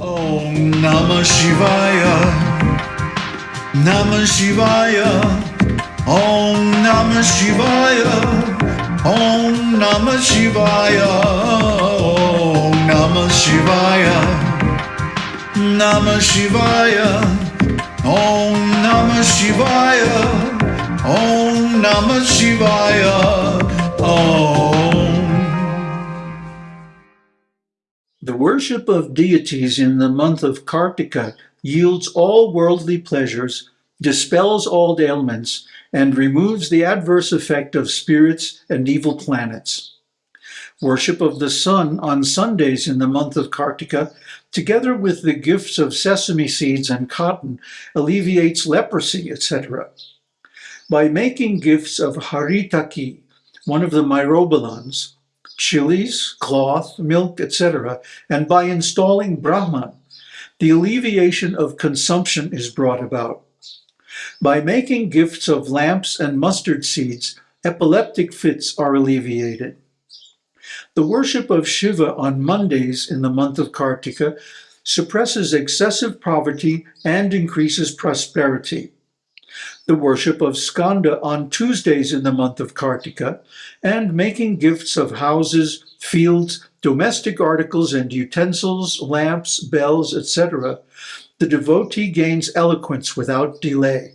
Om Namah Shivaya. Namah Shivaya. Om Namah Shivaya. Om Namah Shivaya. Om Namah Shivaya. Namah Shivaya. Om Namah Shivaya. Om Namah Shivaya. Om. The worship of deities in the month of Kartika yields all worldly pleasures, dispels all ailments, and removes the adverse effect of spirits and evil planets. Worship of the sun on Sundays in the month of Kartika, together with the gifts of sesame seeds and cotton, alleviates leprosy, etc. By making gifts of haritaki, one of the myrobalans, chilies, cloth, milk, etc., and by installing Brahman, the alleviation of consumption is brought about. By making gifts of lamps and mustard seeds, epileptic fits are alleviated. The worship of Shiva on Mondays in the month of Kartika suppresses excessive poverty and increases prosperity. The worship of Skanda on Tuesdays in the month of Kartika and making gifts of houses, fields, domestic articles and utensils, lamps, bells, etc., the devotee gains eloquence without delay.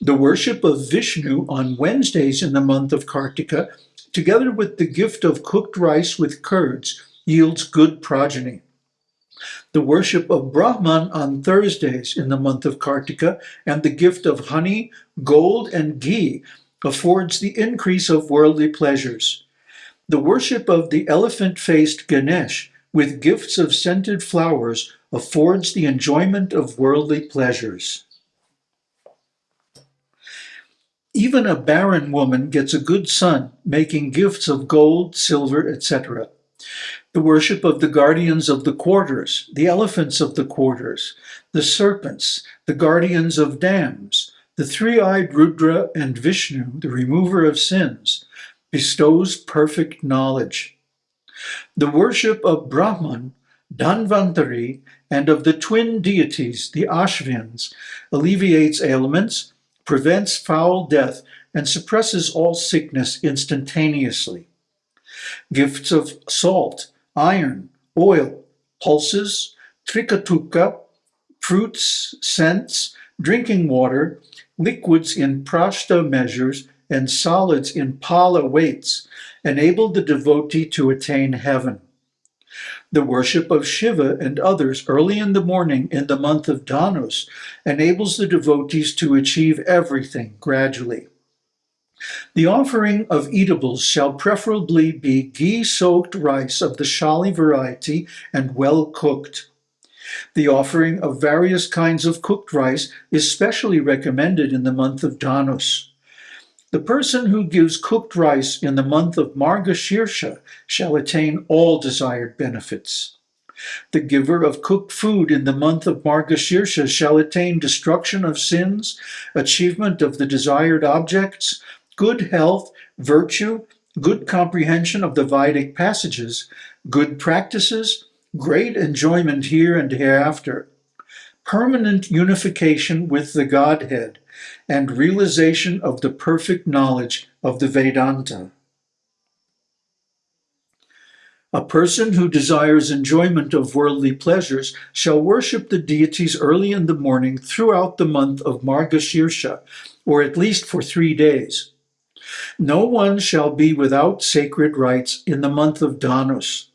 The worship of Vishnu on Wednesdays in the month of Kartika, together with the gift of cooked rice with curds, yields good progeny. The worship of Brahman on Thursdays in the month of Kartika and the gift of honey, gold, and ghee affords the increase of worldly pleasures. The worship of the elephant-faced Ganesh with gifts of scented flowers affords the enjoyment of worldly pleasures. Even a barren woman gets a good son, making gifts of gold, silver, etc. The worship of the guardians of the quarters, the elephants of the quarters, the serpents, the guardians of dams, the three-eyed Rudra and Vishnu, the remover of sins, bestows perfect knowledge. The worship of Brahman, Dhanvantari, and of the twin deities, the Ashvins, alleviates ailments, prevents foul death, and suppresses all sickness instantaneously. Gifts of salt, iron, oil, pulses, trikatuka, fruits, scents, drinking water, liquids in prashta measures, and solids in pala weights enable the devotee to attain heaven. The worship of Shiva and others early in the morning in the month of Dhanus enables the devotees to achieve everything gradually. The offering of eatables shall preferably be ghee-soaked rice of the shali variety and well cooked. The offering of various kinds of cooked rice is specially recommended in the month of Dhanus. The person who gives cooked rice in the month of Margashirsha shall attain all desired benefits. The giver of cooked food in the month of Margashirsha shall attain destruction of sins, achievement of the desired objects, good health, virtue, good comprehension of the Vedic passages, good practices, great enjoyment here and hereafter, permanent unification with the Godhead, and realization of the perfect knowledge of the Vedanta. A person who desires enjoyment of worldly pleasures shall worship the deities early in the morning throughout the month of Margashirsha, or at least for three days. No one shall be without sacred rites in the month of Dhanus.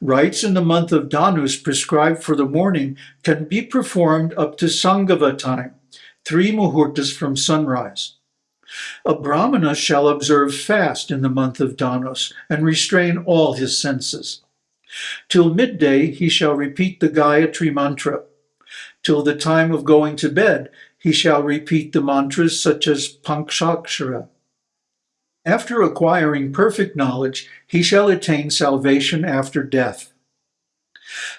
Rites in the month of Dhanus prescribed for the morning can be performed up to Sangava time, three muhurtas from sunrise. A brahmana shall observe fast in the month of Dhanus and restrain all his senses. Till midday he shall repeat the Gayatri mantra. Till the time of going to bed he shall repeat the mantras such as Panchakshara. After acquiring perfect knowledge, he shall attain salvation after death.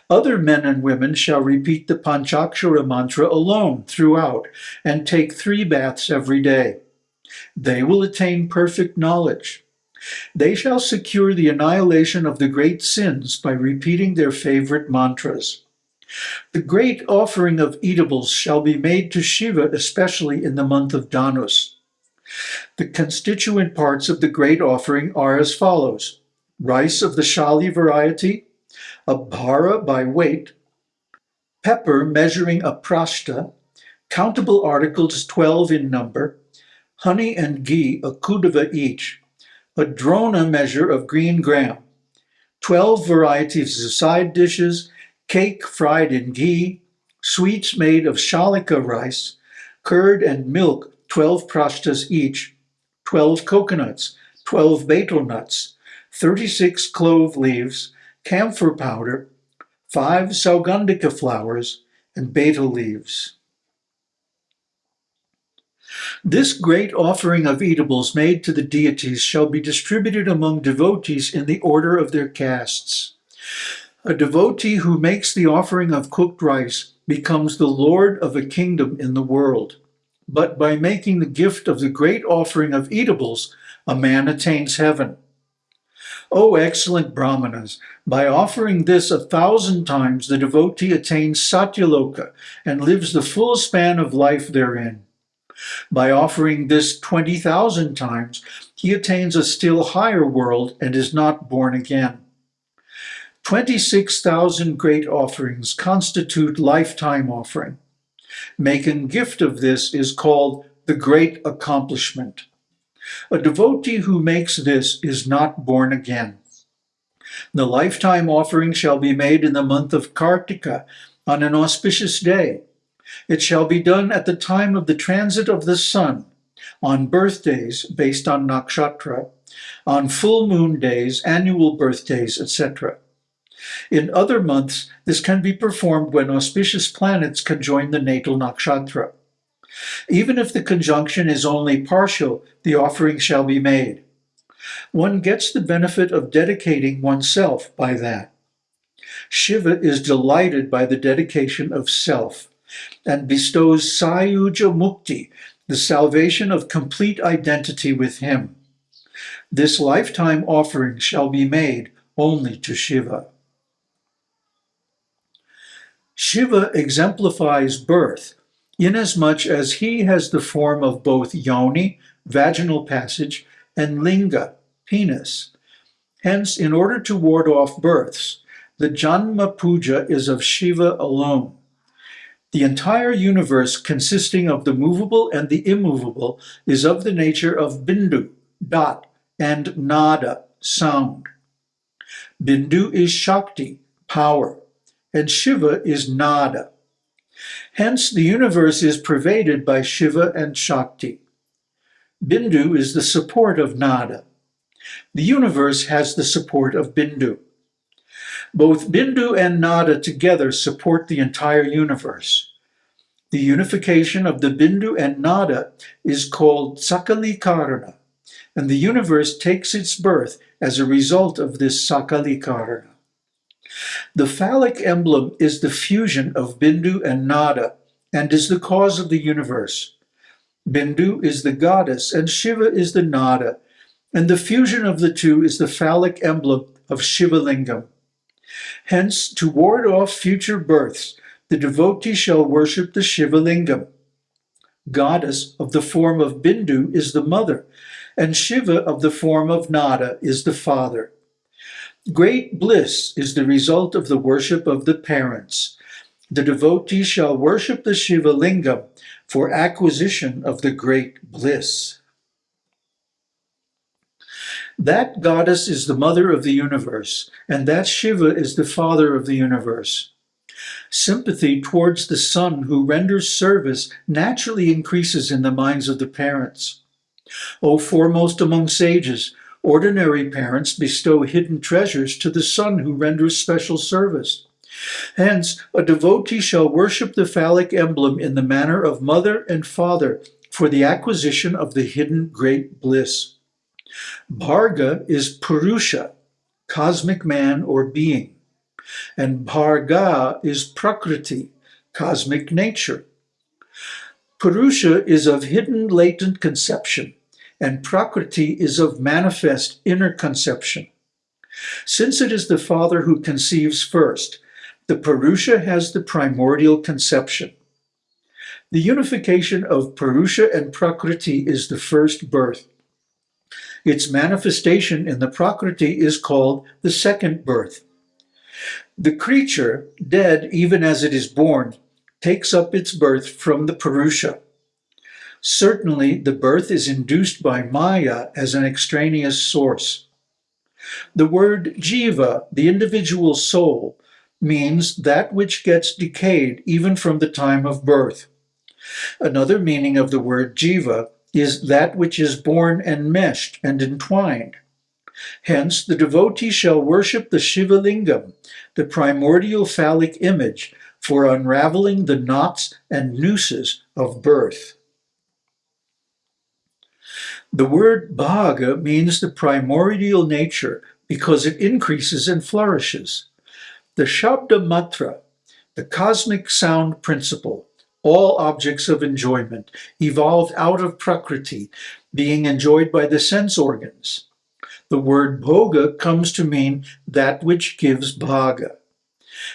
Other men and women shall repeat the Panchakshara mantra alone throughout and take three baths every day. They will attain perfect knowledge. They shall secure the annihilation of the great sins by repeating their favorite mantras. The great offering of eatables shall be made to Shiva, especially in the month of Dhanus. The constituent parts of the great offering are as follows. Rice of the Shali variety, a bhara by weight, pepper measuring a prashta, countable articles 12 in number, honey and ghee a kudava each, a drona measure of green gram, 12 varieties of side dishes, cake fried in ghee, sweets made of shalika rice, curd and milk 12 prashtas each, 12 coconuts, 12 betel nuts, 36 clove leaves, camphor powder, 5 saugandika flowers, and betel leaves. This great offering of eatables made to the deities shall be distributed among devotees in the order of their castes. A devotee who makes the offering of cooked rice becomes the lord of a kingdom in the world. But by making the gift of the great offering of eatables, a man attains heaven. O excellent Brahmanas, by offering this a thousand times, the devotee attains Satyaloka and lives the full span of life therein. By offering this 20,000 times, he attains a still higher world and is not born again. 26,000 great offerings constitute lifetime offering. Making gift of this is called the great accomplishment. A devotee who makes this is not born again. The lifetime offering shall be made in the month of Kartika on an auspicious day. It shall be done at the time of the transit of the sun, on birthdays based on nakshatra, on full moon days, annual birthdays, etc. In other months, this can be performed when auspicious planets conjoin the natal nakshatra. Even if the conjunction is only partial, the offering shall be made. One gets the benefit of dedicating oneself by that. Shiva is delighted by the dedication of self and bestows Sayuja Mukti, the salvation of complete identity with him. This lifetime offering shall be made only to Shiva. Shiva exemplifies birth, inasmuch as he has the form of both yoni, vaginal passage, and linga, penis. Hence, in order to ward off births, the Janma Puja is of Shiva alone. The entire universe consisting of the movable and the immovable is of the nature of bindu, dot, and nada, sound. Bindu is Shakti, power and Shiva is Nada. Hence, the universe is pervaded by Shiva and Shakti. Bindu is the support of Nada. The universe has the support of Bindu. Both Bindu and Nada together support the entire universe. The unification of the Bindu and Nada is called Sakalikarana, and the universe takes its birth as a result of this Sakalikarana. The phallic emblem is the fusion of Bindu and Nada and is the cause of the universe. Bindu is the goddess and Shiva is the Nada, and the fusion of the two is the phallic emblem of Shiva Lingam. Hence, to ward off future births, the devotee shall worship the Shiva Lingam. Goddess of the form of Bindu is the mother, and Shiva of the form of Nada is the father. Great bliss is the result of the worship of the parents. The devotee shall worship the Shiva Lingam for acquisition of the great bliss. That goddess is the mother of the universe, and that Shiva is the father of the universe. Sympathy towards the son who renders service naturally increases in the minds of the parents. O foremost among sages, Ordinary parents bestow hidden treasures to the son who renders special service. Hence, a devotee shall worship the phallic emblem in the manner of mother and father for the acquisition of the hidden great bliss. Bharga is Purusha, cosmic man or being, and Bharga is Prakriti, cosmic nature. Purusha is of hidden latent conception, and Prakriti is of manifest inner conception. Since it is the Father who conceives first, The Purusha has the primordial conception. The unification of Purusha and Prakriti is the first birth. Its manifestation in the Prakriti is called the second birth. The creature, dead even as it is born, takes up its birth from the Purusha. Certainly, the birth is induced by Maya as an extraneous source. The word jiva, the individual soul, means that which gets decayed even from the time of birth. Another meaning of the word jiva is that which is born enmeshed and entwined. Hence, the devotee shall worship the Shiva Lingam, the primordial phallic image, for unraveling the knots and nooses of birth. The word bhaga means the primordial nature because it increases and flourishes. The Shabda Matra, the cosmic sound principle, all objects of enjoyment, evolved out of Prakriti, being enjoyed by the sense organs. The word bhoga comes to mean that which gives bhaga.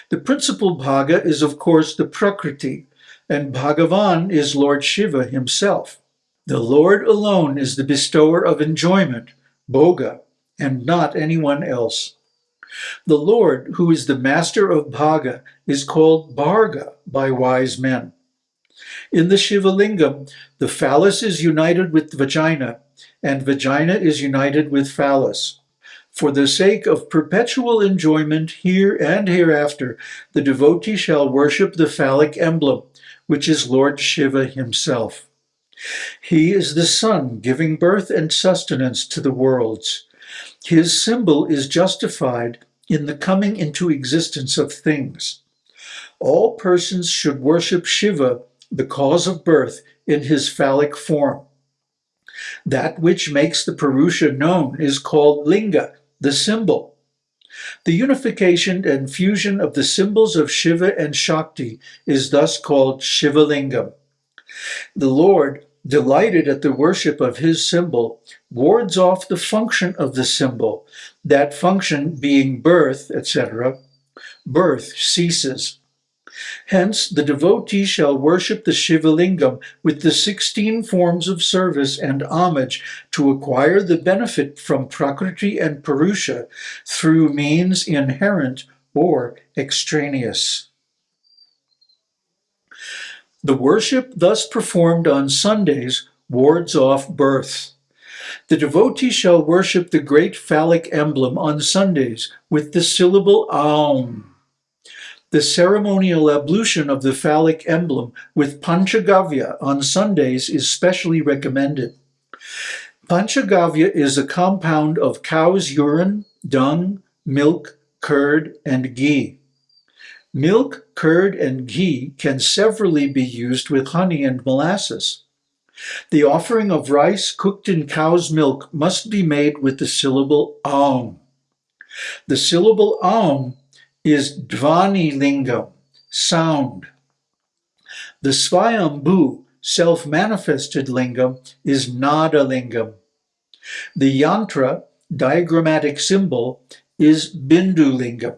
The principal bhaga is of course the Prakriti, and Bhagavan is Lord Shiva himself. The Lord alone is the bestower of enjoyment, bhoga, and not anyone else. The Lord, who is the master of Bhaga, is called Bharga by wise men. In the Shiva Lingam, the phallus is united with vagina, and vagina is united with phallus. For the sake of perpetual enjoyment here and hereafter, the devotee shall worship the phallic emblem, which is Lord Shiva himself. He is the sun giving birth and sustenance to the worlds. His symbol is justified in the coming into existence of things. All persons should worship Shiva, the cause of birth, in his phallic form. That which makes the Purusha known is called Linga, the symbol. The unification and fusion of the symbols of Shiva and Shakti is thus called Shiva Lingam. The Lord, delighted at the worship of his symbol, wards off the function of the symbol, that function being birth, etc. Birth ceases. Hence, the devotee shall worship the Shivalingam with the 16 forms of service and homage to acquire the benefit from Prakriti and Purusha through means inherent or extraneous. The worship thus performed on Sundays wards off birth. The devotee shall worship the great phallic emblem on Sundays with the syllable Aum. The ceremonial ablution of the phallic emblem with Panchagavya on Sundays is specially recommended. Panchagavya is a compound of cow's urine, dung, milk, curd, and ghee. Milk, curd, and ghee can severally be used with honey and molasses. The offering of rice cooked in cow's milk must be made with the syllable aum. The syllable aum is Dhvani Lingam, sound. The Svayambhu, self-manifested lingam, is Nada Lingam. The yantra, diagrammatic symbol, is Bindu Lingam.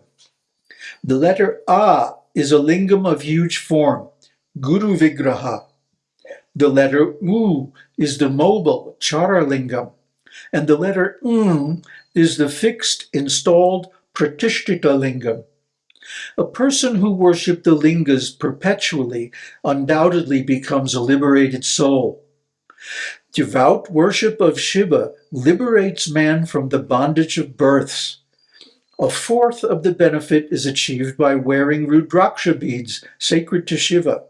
The letter A is a lingam of huge form, Guru Vigraha. The letter U is the mobile, Chara Lingam. And the letter M is the fixed, installed, Pratishtita Lingam. A person who worships the lingas perpetually undoubtedly becomes a liberated soul. Devout worship of Shiva liberates man from the bondage of births. A fourth of the benefit is achieved by wearing Rudraksha beads sacred to Shiva,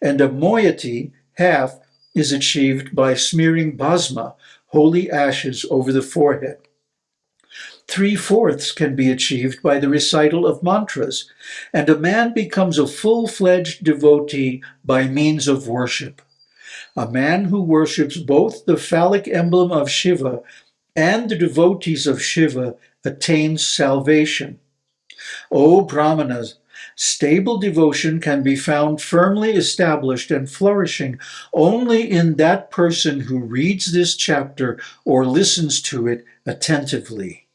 and a moiety, half, is achieved by smearing bhasma, holy ashes, over the forehead. Three-fourths can be achieved by the recital of mantras, and a man becomes a full-fledged devotee by means of worship. A man who worships both the phallic emblem of Shiva and the devotees of Shiva attains salvation. O Brahmanas, stable devotion can be found firmly established and flourishing only in that person who reads this chapter or listens to it attentively.